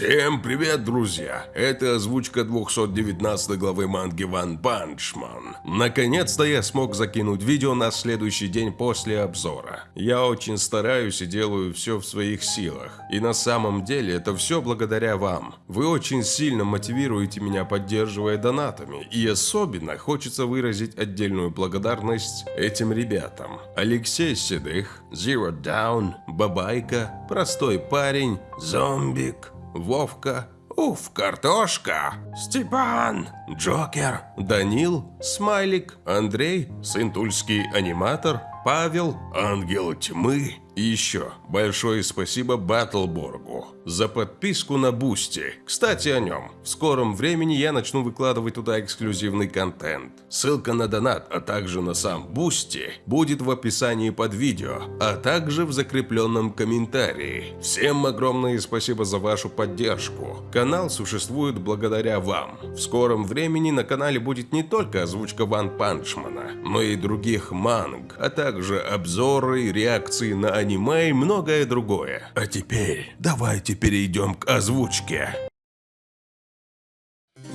Всем привет, друзья! Это озвучка 219 главы манги One Punch Man. Наконец-то я смог закинуть видео на следующий день после обзора. Я очень стараюсь и делаю все в своих силах. И на самом деле это все благодаря вам. Вы очень сильно мотивируете меня, поддерживая донатами. И особенно хочется выразить отдельную благодарность этим ребятам. Алексей Седых, Zero Down, Бабайка, Простой парень, Зомбик, Вовка, Уф, картошка, Степан, Джокер, Данил, Смайлик, Андрей, сын тульский аниматор, Павел, Ангел Тьмы и еще большое спасибо Баттлборгу за подписку на Boosty. Кстати о нем. В скором времени я начну выкладывать туда эксклюзивный контент. Ссылка на донат, а также на сам Boosty будет в описании под видео, а также в закрепленном комментарии. Всем огромное спасибо за вашу поддержку. Канал существует благодаря вам. В скором времени на канале будет не только озвучка One Punch Man а, но и других манг, а также обзоры, реакции на аниме и многое другое. А теперь давайте перейдем к озвучке.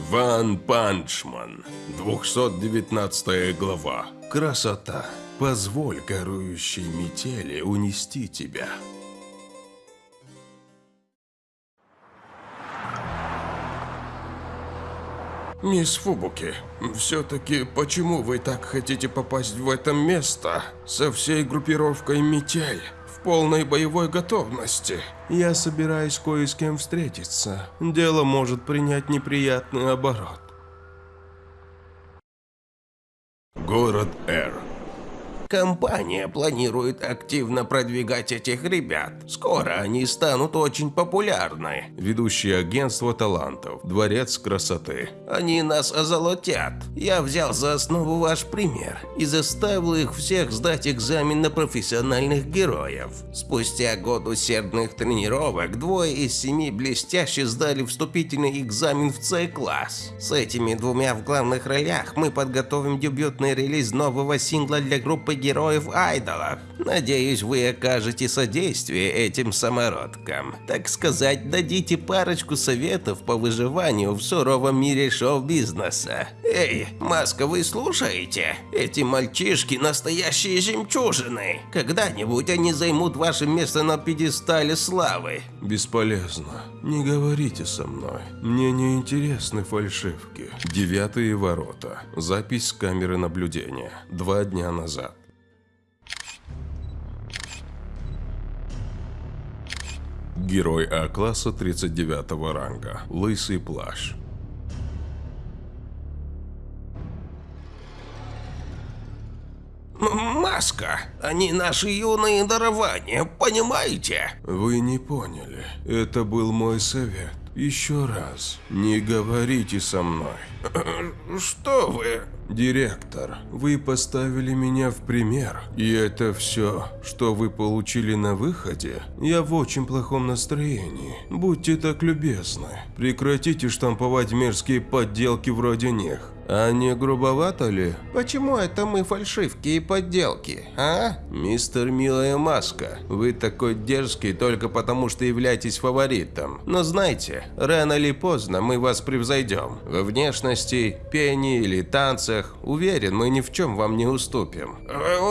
One Punch Man, 219 глава. Красота. Позволь корующей метели унести тебя. Мисс Фубуки, все-таки почему вы так хотите попасть в это место со всей группировкой «Метель»? Полной боевой готовности. Я собираюсь кое с кем встретиться. Дело может принять неприятный оборот. Город Р. Компания планирует активно продвигать этих ребят. Скоро они станут очень популярны. Ведущее агентство талантов. Дворец красоты. Они нас озолотят. Я взял за основу ваш пример и заставил их всех сдать экзамен на профессиональных героев. Спустя год усердных тренировок двое из семи блестяще сдали вступительный экзамен в С-класс. С этими двумя в главных ролях мы подготовим дебютный релиз нового сингла для группы героев-айдолов. Надеюсь, вы окажете содействие этим самородкам. Так сказать, дадите парочку советов по выживанию в суровом мире шоу-бизнеса. Эй, Маска, вы слушаете? Эти мальчишки настоящие жемчужины. Когда-нибудь они займут ваше место на пьедестале славы. Бесполезно. Не говорите со мной. Мне не интересны фальшивки. Девятые ворота. Запись с камеры наблюдения. Два дня назад. Герой А-класса 39 ранга. Лысый плащ. Маска, они наши юные дарования, понимаете? Вы не поняли. Это был мой совет. Еще раз. Не говорите со мной. Что вы? Директор, вы поставили меня в пример, и это все, что вы получили на выходе? Я в очень плохом настроении. Будьте так любезны. Прекратите штамповать мерзкие подделки вроде них. А не грубовато ли? Почему это мы фальшивки и подделки, а? Мистер Милая Маска, вы такой дерзкий только потому, что являетесь фаворитом. Но знайте, рано или поздно мы вас превзойдем. Во внешности, пении или танцах. Уверен, мы ни в чем вам не уступим.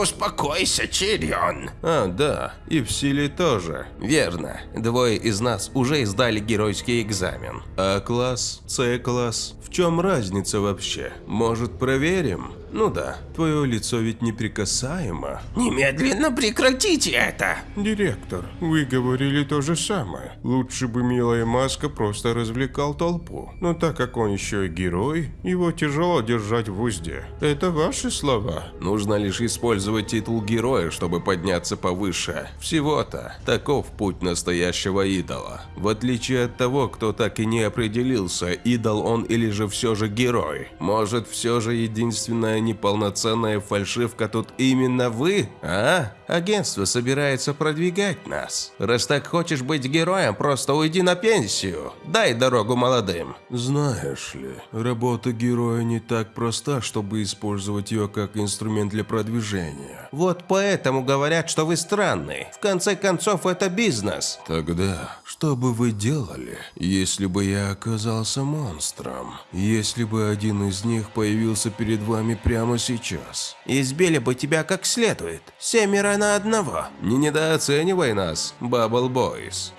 Успокойся, Чирион. А, да, и в силе тоже. Верно, двое из нас уже сдали геройский экзамен. А-класс, С-класс. В чем разница вообще? Может, проверим? Ну да, твое лицо ведь неприкасаемо. Немедленно прекратите это! Директор, вы говорили то же самое. Лучше бы милая маска просто развлекал толпу. Но так как он еще и герой, его тяжело держать в узде. Это ваши слова. Нужно лишь использовать титул героя, чтобы подняться повыше. Всего-то. Таков путь настоящего идола. В отличие от того, кто так и не определился, идол он или же все же герой. Может, все же единственная неполноценная фальшивка тут именно вы, а? Агентство собирается продвигать нас. Раз так хочешь быть героем, просто уйди на пенсию. Дай дорогу молодым. Знаешь ли, работа героя не так проста, чтобы использовать ее как инструмент для продвижения. Вот поэтому говорят, что вы странный. В конце концов, это бизнес. Тогда, что бы вы делали, если бы я оказался монстром? Если бы один из них появился перед вами прямо сейчас? Избили бы тебя как следует. Семеро на одного. Не недооценивай нас, Бабл Бойс.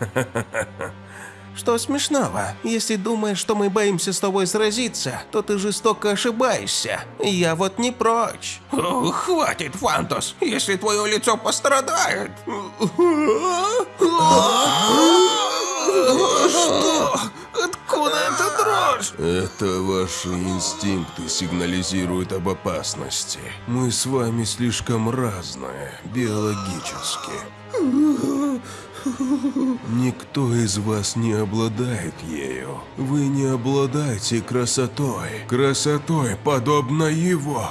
Что смешного? Если думаешь, что мы боимся с тобой сразиться, то ты жестоко ошибаешься. Я вот не прочь. О, хватит, Фантос, если твое лицо пострадает. Что? Дрожь? Это ваши инстинкты сигнализируют об опасности. Мы с вами слишком разные, биологически. Никто из вас не обладает ею. Вы не обладаете красотой. Красотой, подобно его.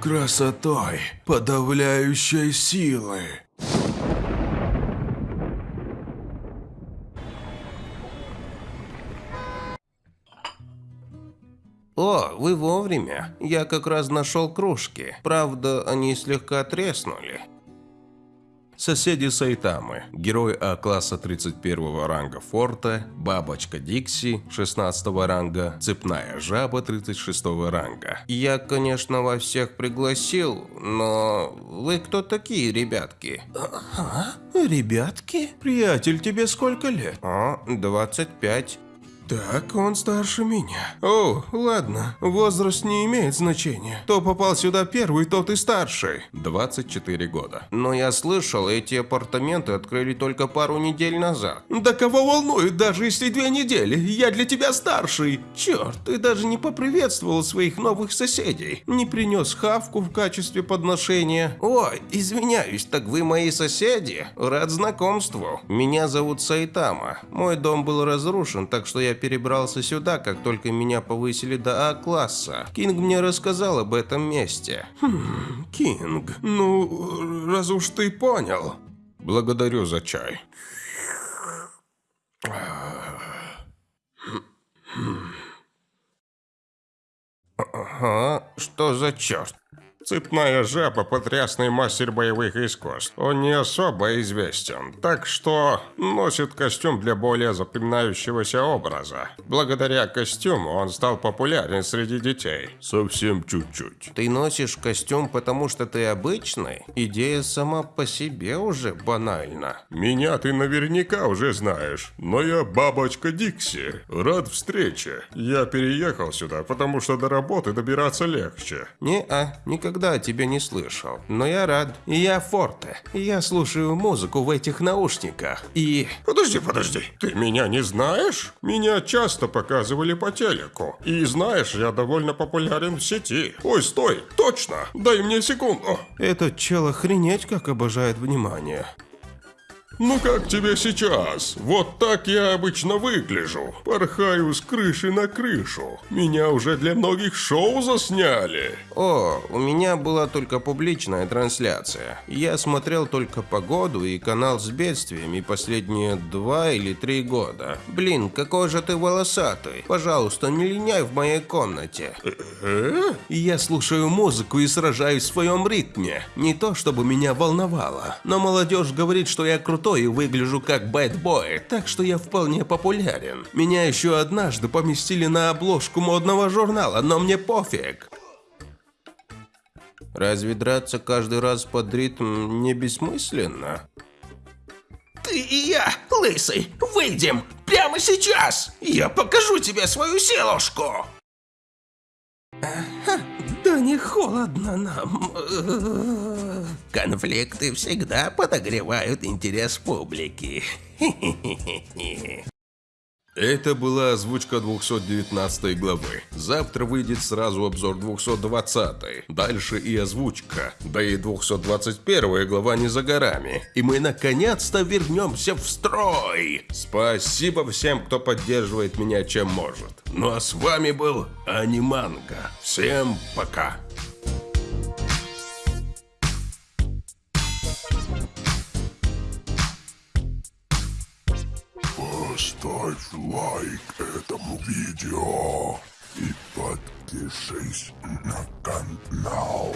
Красотой, подавляющей силы. О, вы вовремя. Я как раз нашел кружки. Правда, они слегка треснули. Соседи Сайтамы. Герой А-класса 31 ранга форта, Бабочка Дикси 16 ранга, Цепная жаба 36 ранга. Я, конечно, вас всех пригласил, но вы кто такие, ребятки? А? Ребятки? Приятель, тебе сколько лет? А, 25. Так, он старше меня. О, ладно, возраст не имеет значения. Кто попал сюда первый, тот и старший. 24 года. Но я слышал, эти апартаменты открыли только пару недель назад. Да кого волнует, даже если две недели? Я для тебя старший. Черт, ты даже не поприветствовал своих новых соседей. Не принес хавку в качестве подношения. Ой, извиняюсь, так вы мои соседи? Рад знакомству. Меня зовут Сайтама. Мой дом был разрушен, так что я перебрался сюда, как только меня повысили до А-класса. Кинг мне рассказал об этом месте. Хм, Кинг, ну, раз уж ты понял. Благодарю за чай. Ага, что за черт? Цепная жаба – потрясный мастер боевых искусств. Он не особо известен, так что носит костюм для более запоминающегося образа. Благодаря костюму он стал популярен среди детей. Совсем чуть-чуть. Ты носишь костюм, потому что ты обычный? Идея сама по себе уже банальна. Меня ты наверняка уже знаешь, но я бабочка Дикси. Рад встрече. Я переехал сюда, потому что до работы добираться легче. Не-а, никогда о тебе не слышал. Но я рад. Я Форте. Я слушаю музыку в этих наушниках. И... Подожди, подожди. Ты меня не знаешь? Меня часто показывали по телеку. И знаешь, я довольно популярен в сети. Ой, стой, точно. Дай мне секунду. Этот чел охренеть как обожает внимание. Ну как тебе сейчас? Вот так я обычно выгляжу. Порхаю с крыши на крышу. Меня уже для многих шоу засняли. О, у меня была только публичная трансляция. Я смотрел только погоду и канал с бедствиями последние два или три года. Блин, какой же ты волосатый. Пожалуйста, не линяй в моей комнате. Я слушаю музыку и сражаюсь в своем ритме. Не то, чтобы меня волновало. Но молодежь говорит, что я крутой и выгляжу как бэтбой, так что я вполне популярен. Меня еще однажды поместили на обложку модного журнала, но мне пофиг. Разве драться каждый раз под ритм не бессмысленно? Ты и я, лысый, выйдем прямо сейчас. Я покажу тебе свою силушку. Да не холодно нам. Конфликты всегда подогревают интерес публики. Это была озвучка 219 главы. Завтра выйдет сразу обзор 220. Дальше и озвучка. Да и 221 глава не за горами. И мы наконец-то вернемся в строй. Спасибо всем, кто поддерживает меня чем может. Ну а с вами был Аниманга. Всем пока. Лайк этому видео и подпишись на канал.